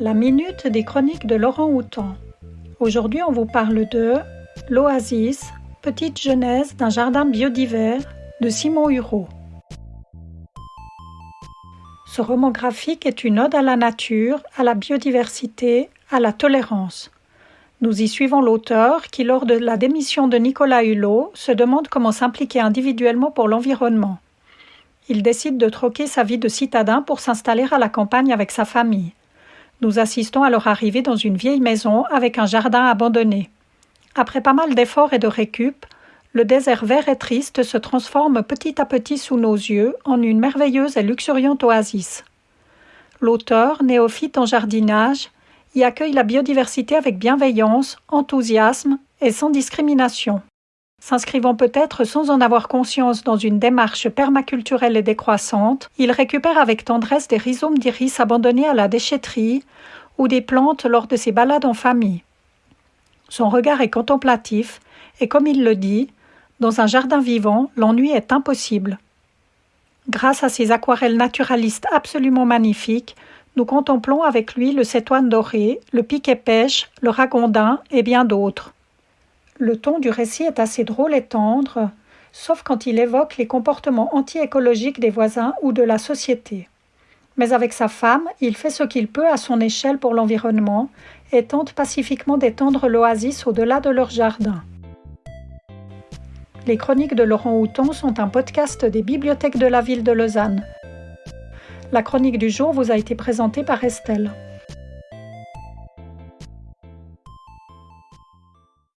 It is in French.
La minute des chroniques de Laurent Houtan. Aujourd'hui, on vous parle de L'Oasis, petite genèse d'un jardin biodivers de Simon Hureau. Ce roman graphique est une ode à la nature, à la biodiversité, à la tolérance. Nous y suivons l'auteur qui, lors de la démission de Nicolas Hulot, se demande comment s'impliquer individuellement pour l'environnement. Il décide de troquer sa vie de citadin pour s'installer à la campagne avec sa famille. Nous assistons à leur arrivée dans une vieille maison avec un jardin abandonné. Après pas mal d'efforts et de récup, le désert vert et triste se transforme petit à petit sous nos yeux en une merveilleuse et luxuriante oasis. L'auteur, néophyte en jardinage, y accueille la biodiversité avec bienveillance, enthousiasme et sans discrimination. S'inscrivant peut-être sans en avoir conscience dans une démarche permaculturelle et décroissante, il récupère avec tendresse des rhizomes d'iris abandonnés à la déchetterie ou des plantes lors de ses balades en famille. Son regard est contemplatif et comme il le dit, dans un jardin vivant, l'ennui est impossible. Grâce à ses aquarelles naturalistes absolument magnifiques, nous contemplons avec lui le cétoine doré, le piquet pêche, le ragondin et bien d'autres. Le ton du récit est assez drôle et tendre, sauf quand il évoque les comportements anti-écologiques des voisins ou de la société. Mais avec sa femme, il fait ce qu'il peut à son échelle pour l'environnement et tente pacifiquement d'étendre l'oasis au-delà de leur jardin. Les chroniques de Laurent Houton sont un podcast des bibliothèques de la ville de Lausanne. La chronique du jour vous a été présentée par Estelle.